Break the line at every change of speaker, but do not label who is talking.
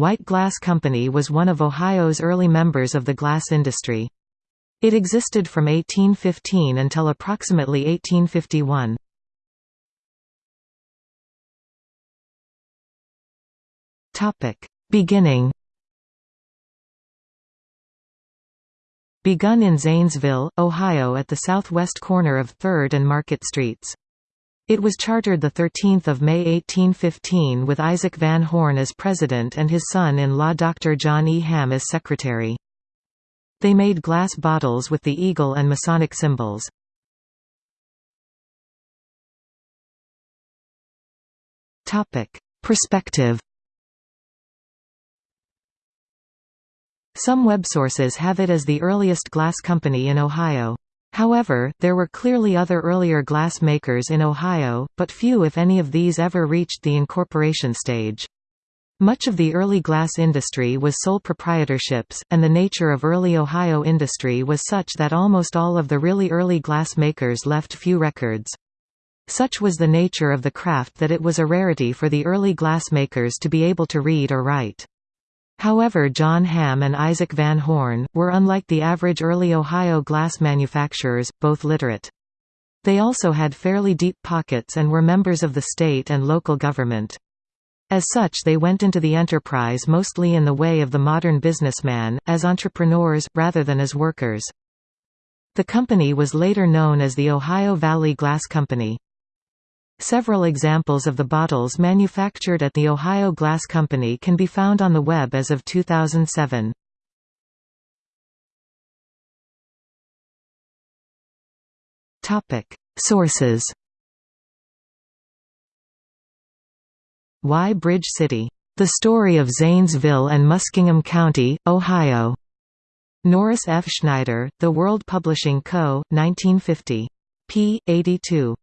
White Glass Company was one of Ohio's early members of the glass industry. It existed from 1815 until approximately 1851. Beginning Begun in Zanesville, Ohio at the southwest corner of 3rd and Market Streets. It was chartered 13 May 1815 with Isaac Van Horne as president and his son-in-law Dr. John E. Hamm as secretary. They made glass bottles with the eagle and Masonic symbols. Perspective Some web sources have it as the earliest glass company in Ohio. However, there were clearly other earlier glass makers in Ohio, but few if any of these ever reached the incorporation stage. Much of the early glass industry was sole proprietorships, and the nature of early Ohio industry was such that almost all of the really early glass makers left few records. Such was the nature of the craft that it was a rarity for the early glass makers to be able to read or write. However John Hamm and Isaac Van Horne, were unlike the average early Ohio glass manufacturers, both literate. They also had fairly deep pockets and were members of the state and local government. As such they went into the enterprise mostly in the way of the modern businessman, as entrepreneurs, rather than as workers. The company was later known as the Ohio Valley Glass Company. Several examples of the bottles manufactured at the Ohio Glass Company can be found on the web as of 2007. Sources Y Bridge City? The Story of Zanesville and Muskingum County, Ohio. Norris F. Schneider, The World Publishing Co., 1950. p. 82.